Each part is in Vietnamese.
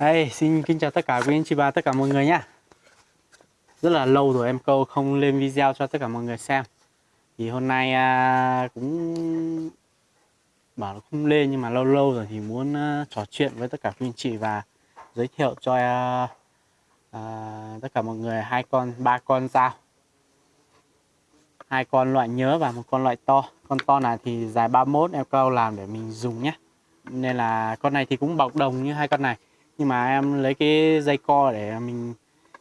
Hey, xin kính chào tất cả quý anh chị và tất cả mọi người nhé Rất là lâu rồi em câu không lên video cho tất cả mọi người xem. Thì hôm nay à, cũng bảo là không lên nhưng mà lâu lâu rồi thì muốn à, trò chuyện với tất cả quý anh chị và giới thiệu cho à, à, tất cả mọi người hai con, ba con dao. Hai con loại nhớ và một con loại to. Con to này thì dài 31 em câu làm để mình dùng nhé Nên là con này thì cũng bọc đồng như hai con này nhưng mà em lấy cái dây co để mình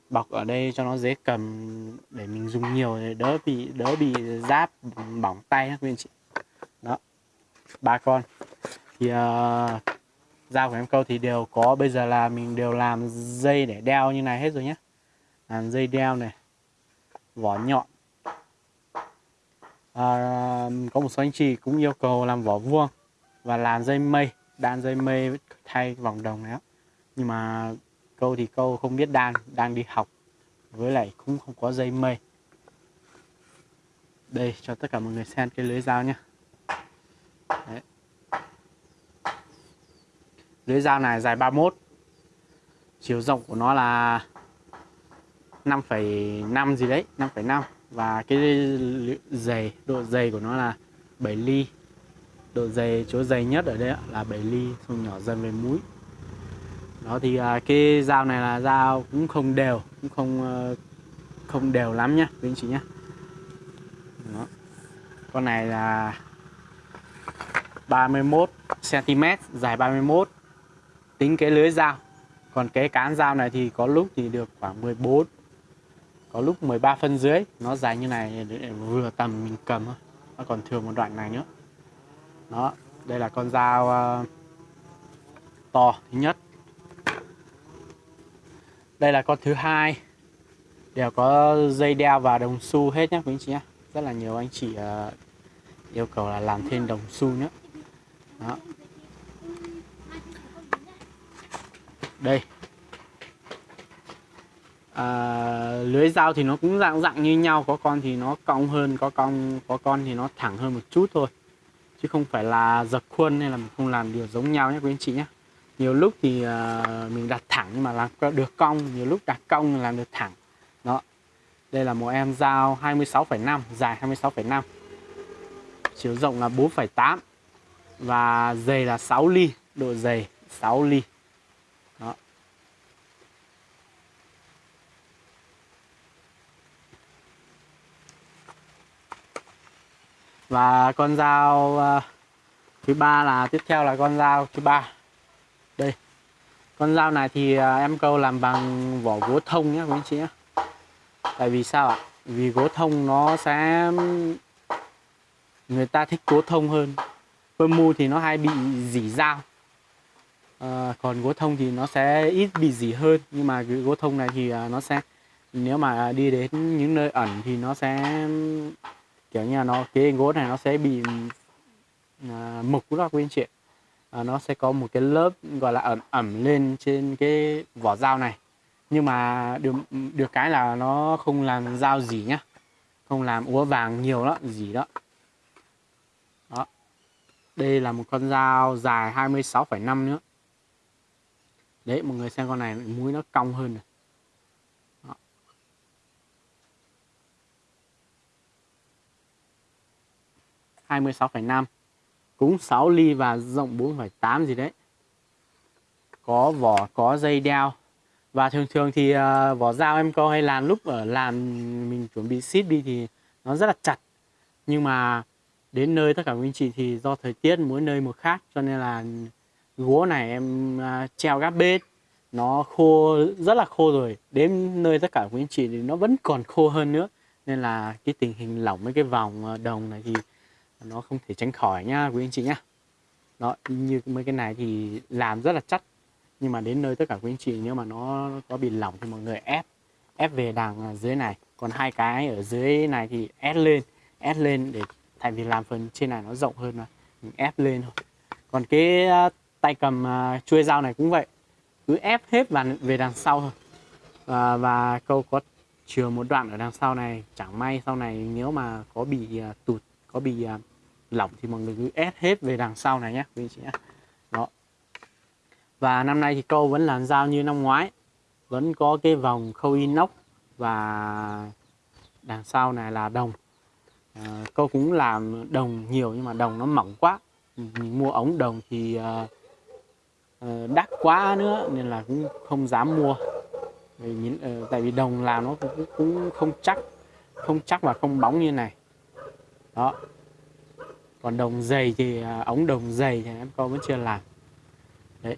bọc ở đây cho nó dễ cầm để mình dùng nhiều để đỡ bị đỡ bị giáp bỏng tay các anh chị. Đó ba con. Thì uh, dao của em câu thì đều có bây giờ là mình đều làm dây để đeo như này hết rồi nhé làm dây đeo này vỏ nhọn. À, có một số anh chị cũng yêu cầu làm vỏ vuông và làm dây mây đan dây mây thay vòng đồng này nhưng mà câu thì câu không biết đan đang đi học với lại cũng không có dây mây. Đây cho tất cả mọi người xem cái lưới dao nhé Đấy. lưới dao này dài 31 chiều rộng của nó là 5,5 gì đấy 5,5 và cái dày độ dày của nó là 7 ly. Độ dày chỗ dày nhất ở đây là 7 ly xong nhỏ dần về mũi đó thì à, cái dao này là dao cũng không đều cũng không ờ, không đều lắm nhá quý anh chị nhé đó. con này là 31 cm dài 31 tính cái lưới dao. Còn cái cán dao này thì có lúc thì được khoảng 14 có lúc 13 phân dưới. Nó dài như này để vừa tầm mình cầm thôi nó còn thừa một đoạn này nữa. Đó đây là con dao uh, to thứ nhất đây là con thứ hai. Đều có dây đeo và đồng xu hết nhé quý anh chị nhé rất là nhiều anh chị uh, yêu cầu là làm thêm đồng xu nữa. Đó. Đây. À, lưới dao thì nó cũng dạng dạng như nhau có con thì nó cong hơn có con có con thì nó thẳng hơn một chút thôi. Chứ không phải là dập khuôn hay là mình không làm điều giống nhau nhé quý anh chị nhé nhiều lúc thì uh, mình đặt thẳng nhưng mà làm được cong nhiều lúc đặt cong làm được thẳng. Đó. Đây là một em dao 26,5 dài 26,5 chiều rộng là 4,8 và dày là 6 ly độ dày 6 ly. Đó. Và con dao uh, thứ ba là tiếp theo là con dao thứ ba con dao này thì à, em câu làm bằng vỏ gỗ thông nhé quý anh chị nhé tại vì sao ạ? Vì gỗ thông nó sẽ người ta thích gỗ thông hơn. Phơ mu thì nó hay bị dỉ dao. À, còn gỗ thông thì nó sẽ ít bị dỉ hơn. Nhưng mà cái gỗ thông này thì à, nó sẽ nếu mà đi đến những nơi ẩn thì nó sẽ kiểu như là nó cái gỗ này nó sẽ bị à, mục đó quý anh chị à, nó sẽ có một cái lớp gọi là ẩm ẩm lên trên cái vỏ dao này. Nhưng mà được được cái là nó không làm dao gì nhá. Không làm úa vàng nhiều đó gì đó. Đó. Đây là một con dao dài 26,5 nữa. Đấy mọi người xem con này mũi nó cong hơn này. Đó. hai mươi sáu phẩy năm cũng 6 ly và rộng 4,8 gì đấy. Có vỏ có dây đeo. Và thường thường thì uh, vỏ dao em câu hay làm lúc ở làm mình chuẩn bị ship đi thì nó rất là chặt. Nhưng mà đến nơi tất cả quý anh chị thì do thời tiết mỗi nơi một khác cho nên là gỗ này em uh, treo gác bếp nó khô rất là khô rồi. Đến nơi tất cả quý anh chị thì nó vẫn còn khô hơn nữa. Nên là cái tình hình lỏng mấy cái vòng ờ, đồng này thì nó không thể tránh khỏi nhá quý anh chị nhá. Đó như mấy cái này thì làm rất là chắc. Nhưng mà đến nơi tất cả quý anh chị nếu mà nó có bị lỏng thì mọi người ép ép về đằng à, dưới này. Còn hai cái ở dưới này thì ép lên ép lên để thay vì làm phần trên này nó rộng hơn mà. Mình ép lên thôi. Còn cái à, tay cầm à, chuôi dao này cũng vậy. Cứ ép hết và về đằng sau thôi. Và, và câu có chừa một đoạn ở đằng sau này chẳng may sau này nếu mà có bị tụt có bị uh, lỏng thì mọi người cứ ép hết về đằng sau này nhé quý anh chị nhé. Đó. Và năm nay thì câu vẫn làm dao như năm ngoái. Vẫn có cái vòng khâu inox và đằng sau này là đồng. À, câu cũng làm đồng nhiều nhưng mà đồng nó mỏng quá. Mình mua ống đồng thì à, à đắt quá nữa nên là cũng không dám mua. Vì nhìn, ờ, tại vì đồng làm nó cũng, cũng không chắc không chắc và không bóng như này. Đó còn đồng dày thì à, ống đồng dày thì em câu vẫn chưa làm. Đấy.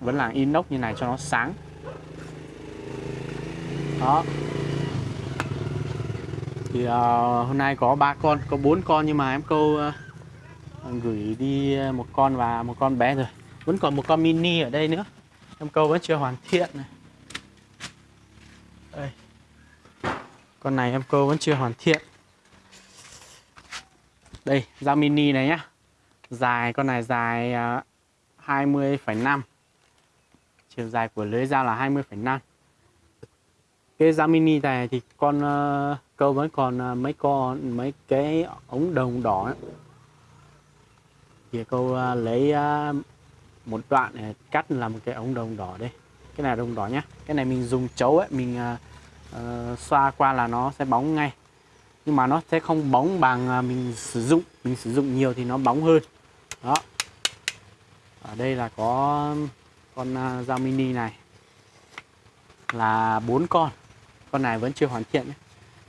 Vẫn là inox như này cho nó sáng. Đó. Thì uh, hôm nay có ba con có bốn con nhưng mà em câu uh, gửi đi một con và một con bé rồi. Vẫn còn một con mini ở đây nữa. Em câu vẫn chưa hoàn thiện này. Đây. Con này em câu vẫn chưa hoàn thiện đây dao mini này nhá. Dài con này dài à, 20,5 chiều dài của lưới dao là 20,5 cái dao mini này thì con à, câu vẫn còn à, mấy con mấy cái ống đồng đỏ ấy. thì câu lấy một đoạn để cắt làm một cái ống đồng đỏ đây. Cái này đồng đỏ nhá. Cái này mình dùng chấu ấy mình uh, xoa qua là nó sẽ bóng ngay nhưng mà nó sẽ không bóng bằng à, mình sử dụng. Mình sử dụng nhiều thì nó bóng hơn. Đó. Ở đây là có con à, dao mini này. Là bốn con. Con này vẫn chưa hoàn thiện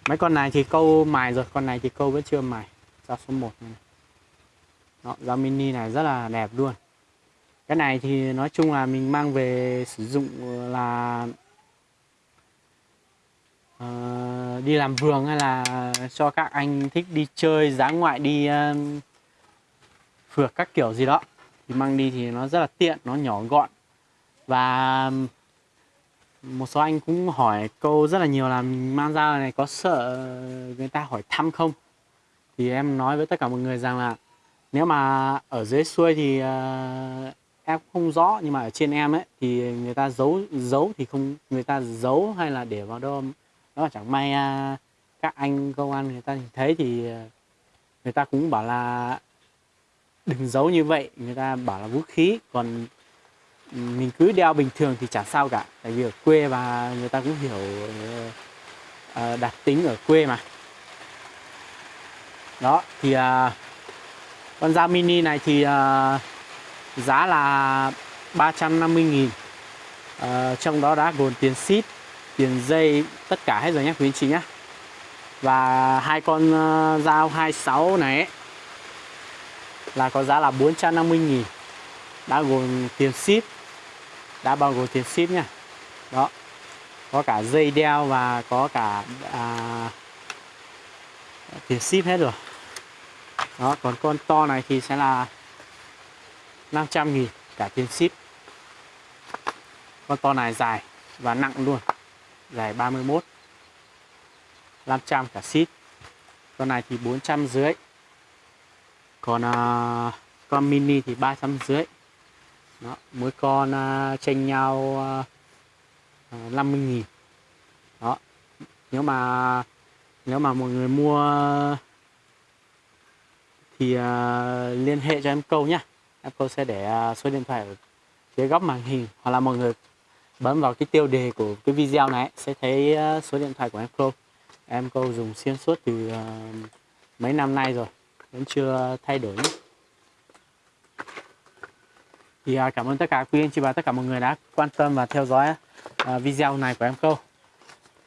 mấy con này thì câu mài rồi con này thì câu vẫn chưa mài. Dao số 1 này. Đó, dao mini này rất là đẹp luôn. Cái này thì nói chung là mình mang về sử dụng là uh, đi làm vườn hay là cho các anh thích đi chơi giá ngoại đi uh, phượt các kiểu gì đó. Thì mang đi thì nó rất là tiện nó nhỏ gọn. Và một số anh cũng hỏi câu rất là nhiều là mang ra này có sợ người ta hỏi thăm không? Thì em nói với tất cả mọi người rằng là nếu mà ở dưới xuôi thì uh, em không rõ nhưng mà ở trên em ấy thì người ta giấu giấu thì không người ta giấu hay là để vào đâu đó chẳng may à, các anh công an người ta nhìn thấy thì à, người ta cũng bảo là đừng giấu như vậy. Người ta bảo là vũ khí còn mình cứ đeo bình thường thì chả sao cả. Tại vì ở quê và người ta cũng hiểu uh, đặc tính ở quê mà. Đó thì uh, con dao mini này thì uh, giá là 350 nghìn. Uh, trong đó đã gồm tiền ship tiền dây tất cả hết rồi nhé quý anh chị nhé và hai con uh, dao 26 này ấy, là có giá là 450 nghìn. Đã gồm tiền ship đã bao gồm tiền ship nha đó có cả dây đeo và có cả à, tiền ship hết rồi. Đó còn con to này thì sẽ là 500 nghìn cả tiền ship. Con to này dài và nặng luôn dài 31 500 cả ship con này thì 400 dưới còn uh, con mini thì 300 dưới đó, mỗi con à, uh, tranh nhau à, uh, 50.000 đó nếu mà nếu mà mọi người mua thì uh, liên hệ cho em câu nhé em câu sẽ để uh, số điện thoại ở phía góc màn hình hoặc là mọi người bấm vào cái tiêu đề của cái video này sẽ thấy ờ, số điện thoại của em câu em câu dùng xuyên suốt từ uh, mấy năm nay rồi vẫn chưa thay đổi nữa. thì uh, cảm ơn tất cả quý anh chị và tất cả mọi người đã quan tâm và theo dõi uh, video này của em câu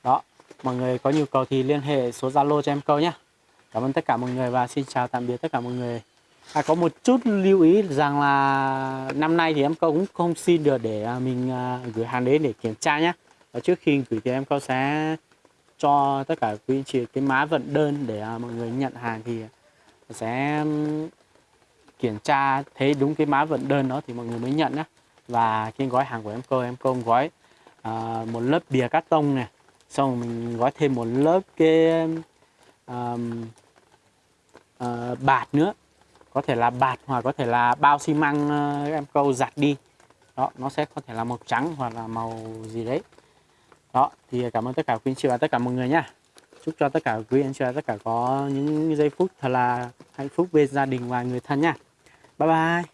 đó mọi người có nhu cầu thì liên hệ số zalo cho em câu nhé. Cảm ơn tất cả mọi người và xin chào tạm biệt tất cả mọi người à, có một chút lưu ý rằng là năm nay thì em câu cũng không xin được để à, mình à, gửi hàng đến để kiểm tra nhé và trước khi gửi thì em câu sẽ cho tất cả quý anh chị cái má vận đơn để à, mọi người nhận hàng thì sẽ kiểm tra thấy đúng cái mã vận đơn đó thì mọi người mới nhận nhé và cái gói hàng của em cô em cô gói à, một lớp bìa cắt tông này. Xong rồi mình gói thêm một lớp cái um, uh, bạt nữa có thể là bạt hoặc có thể là bao xi măng ờ, em câu giặt đi. Đó, nó sẽ có thể là màu trắng hoặc là màu gì đấy. Đó, thì cảm ơn tất cả quý anh chị và tất cả mọi người nhá chúc cho tất cả quý anh chị và tất cả có những giây phút thật là hạnh phúc bên gia đình và người thân nha. Bye bye.